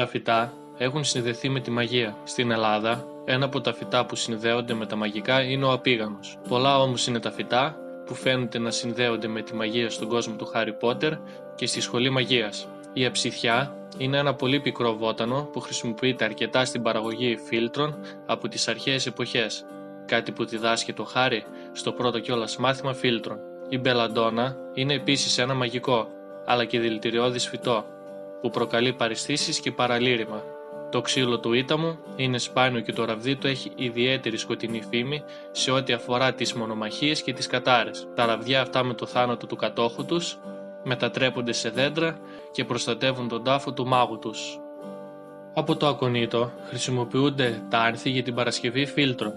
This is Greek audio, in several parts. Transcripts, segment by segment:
Τα φυτά έχουν συνδεθεί με τη μαγεία. Στην Ελλάδα, ένα από τα φυτά που συνδέονται με τα μαγικά είναι ο απίγανος. Πολλά όμως είναι τα φυτά που φαίνονται να συνδέονται με τη μαγεία στον κόσμο του Χάρι Πότερ και στη σχολή μαγείας. Η αψιθιά είναι ένα πολύ πικρό βότανο που χρησιμοποιείται αρκετά στην παραγωγή φίλτρων από τις αρχαίες εποχές, κάτι που διδάσκει το Χάρι στο πρώτο κιόλας μάθημα φίλτρων. Η μπελαντόνα είναι επίσης ένα μαγικό, αλλά και δηλητηριώδης φυτό, που προκαλεί παριστήσεις και παραλήρημα. Το ξύλο του ήταμου είναι σπάνιο και το ραβδί του έχει ιδιαίτερη σκοτεινή φήμη σε ό,τι αφορά τις μονομαχίες και τις κατάρες. Τα ραβδιά αυτά με το θάνατο του κατόχου τους μετατρέπονται σε δέντρα και προστατεύουν τον τάφο του μάγου τους. Από το ακονίτο χρησιμοποιούνται τα άρθη για την παρασκευή φίλτρων.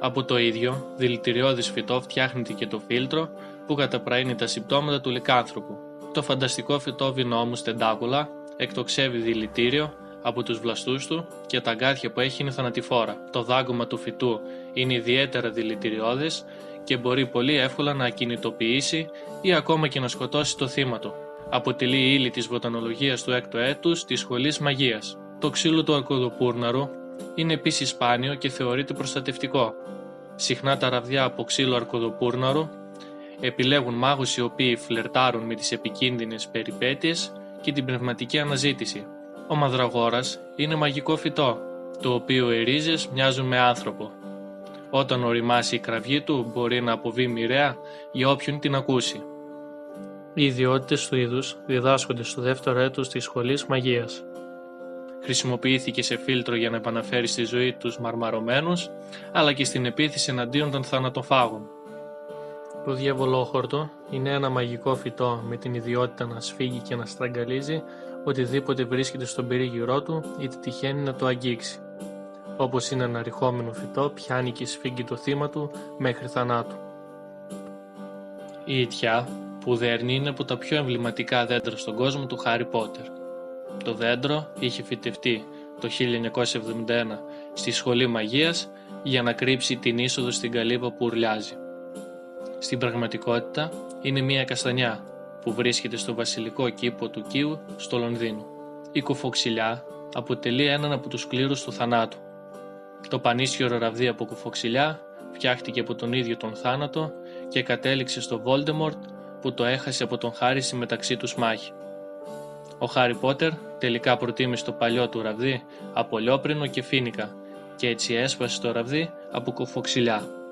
Από το ίδιο, δηλητηριώδης φυτό φτιάχνεται και το φίλτρο που καταπραίνει τα συμπτώματα του λικάνθρωπου. Το φανταστικό φυτό βινόμου στεντάκουλα εκτοξεύει δηλητήριο από τους βλαστούς του και τα αγκάθια που έχει είναι θανατηφόρα. Το δάγκωμα του φυτού είναι ιδιαίτερα δηλητηριώδες και μπορεί πολύ εύκολα να ακινητοποιήσει ή ακόμα και να σκοτώσει το θύμα του. Αποτελεί ύλη της βοτανολογίας του έκτου έτους της σχολής μαγείας. Το ξύλο του αρκοδοπούρναρου είναι επίσης σπάνιο και θεωρείται προστατευτικό. Συχνά τα ραβδιά από ξύλο αρκοδοπούρναρου επιλέγουν μάγους οι οποίοι φλερτάρουν με τις επικίνδυνες περιπέτειες και την πνευματική αναζήτηση. Ο μαδραγόρας είναι μαγικό φυτό, το οποίο οι ρίζες μοιάζουν με άνθρωπο. Όταν οριμάσει η κραυγή του μπορεί να αποβεί μοιραία για όποιον την ακούσει. Οι ιδιότητες του είδους διδάσκονται στο δεύτερο έτος της σχολής μαγείας. Χρησιμοποιήθηκε σε φίλτρο για να επαναφέρει στη ζωή τους μαρμαρωμένους, αλλά και στην επίθεση εναντίον των θανατοφάγων. Το διαβολόχορτο είναι ένα μαγικό φυτό με την ιδιότητα να σφίγγει και να στραγγαλίζει οτιδήποτε βρίσκεται στον περίγυρό του είτε τυχαίνει να το αγγίξει. Όπως είναι ένα ρηχόμενο φυτό πιάνει και σφίγγει το θύμα του μέχρι θανάτου. Η ιτιά που δέρνει είναι από τα πιο εμβληματικά δέντρα στον κόσμο του Χάρι Πότερ. Το δέντρο είχε φυτευτεί το 1971 στη Σχολή Μαγείας για να κρύψει την είσοδο στην καλύβα που ουρλιάζει. Στην πραγματικότητα είναι μια καστανιά που βρίσκεται στο βασιλικό κήπο του Κίου στο Λονδίνο. Η κουφοξιλιά αποτελεί έναν από τους κλήρους του θανάτου. Το πανίσιο ραβδί από κουφοξιλιά φτιάχτηκε από τον ίδιο τον θάνατο και κατέληξε στο Βόλτεμορτ που το έχασε από τον Χάρη στη μεταξύ τους μάχη. Ο Χάρι Πότερ τελικά προτίμησε το παλιό του ραβδί από λιόπρινο και φίνικα και έτσι έσπασε το ραβδί από κουφοξιλιά.